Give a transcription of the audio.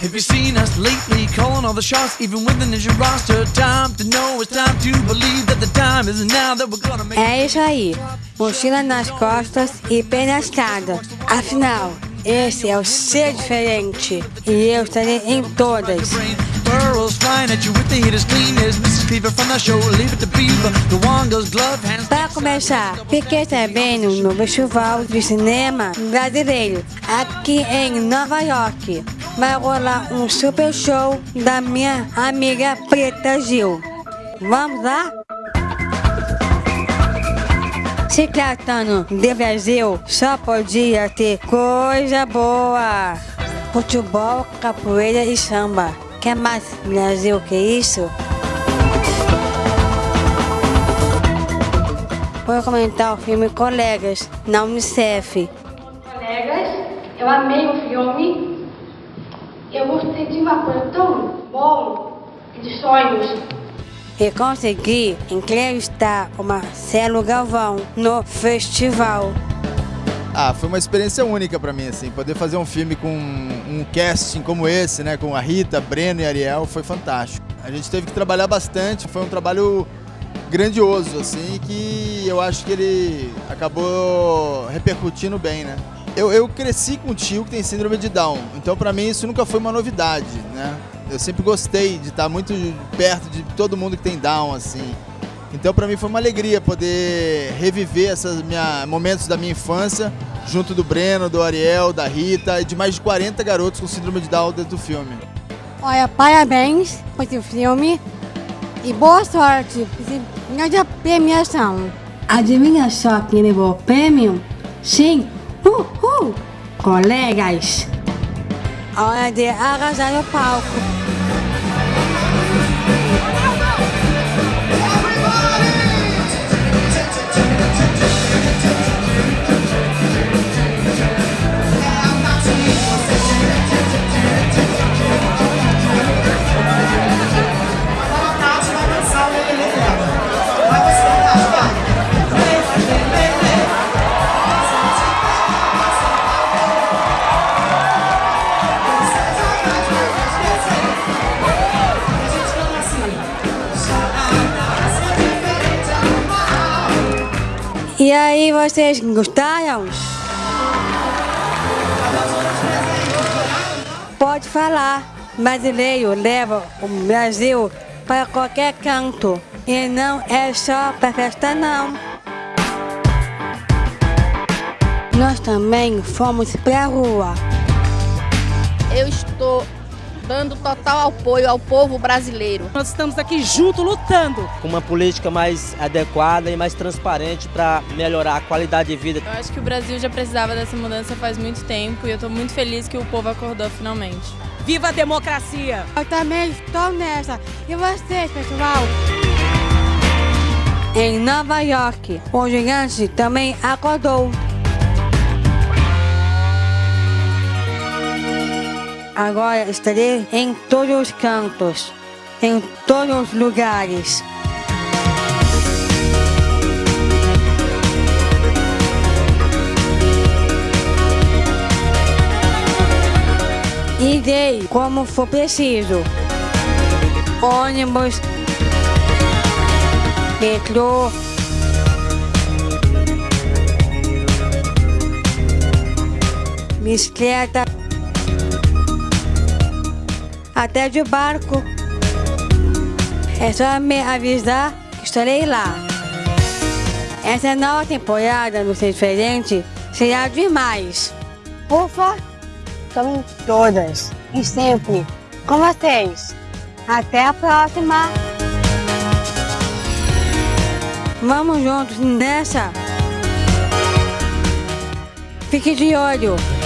Have you seen us lately calling all the shots, even with the ninja roster? Time to know it's time to believe that the time is now that we're gonna make. É isso aí. Mochila nas costas e pé na estrada. Afinal, esse é o ser diferente. E eu estarei em todas. Para começar, fiquei sabendo no festival de cinema brasileiro aqui em Nova York. Vai rolar um super show da minha amiga Preta Gil. Vamos lá? Se tratando de Brasil, só podia ter coisa boa. Futebol, capoeira e samba. Quer mais Brasil que isso? Vou comentar o filme Colegas, na Unicef. Colegas, eu amei o filme. Eu gostei de uma coisa tão bom e de sonhos. E consegui entrevistar o Marcelo Galvão no festival. Ah, foi uma experiência única pra mim, assim, poder fazer um filme com um casting como esse, né, com a Rita, Breno e Ariel, foi fantástico. A gente teve que trabalhar bastante, foi um trabalho grandioso, assim, que eu acho que ele acabou repercutindo bem, né. Eu, eu cresci com um tio que tem síndrome de Down, então pra mim isso nunca foi uma novidade, né. Eu sempre gostei de estar muito perto de todo mundo que tem Down, assim. Então para mim foi uma alegria poder reviver esses momentos da minha infância junto do Breno, do Ariel, da Rita e de mais de 40 garotos com síndrome de Down dentro do filme. Olha, parabéns por esse filme e boa sorte grande premiação. Adivinha só quem levou o prêmio? Sim, uhul, colegas. Hora de arrasar no palco. E aí, vocês gostaram? Pode falar. Brasileiro leva o Brasil para qualquer canto. E não é só para festa, não. Nós também fomos pra rua. Eu estou dando total apoio ao povo brasileiro. Nós estamos aqui junto lutando. com uma política mais adequada e mais transparente para melhorar a qualidade de vida. Eu acho que o Brasil já precisava dessa mudança faz muito tempo e eu estou muito feliz que o povo acordou finalmente. Viva a democracia! Eu também estou nessa. E vocês, pessoal? Em Nova York, o gigante também acordou. Agora estarei em todos os cantos, em todos os lugares. Irei como for preciso. Ônibus, metrô, bicicleta, até de barco. É só me avisar que estarei lá. Essa nova temporada no Ser Diferente será demais. Ufa, estamos todas e sempre com vocês. Até a próxima! Vamos juntos nessa! Fique de olho!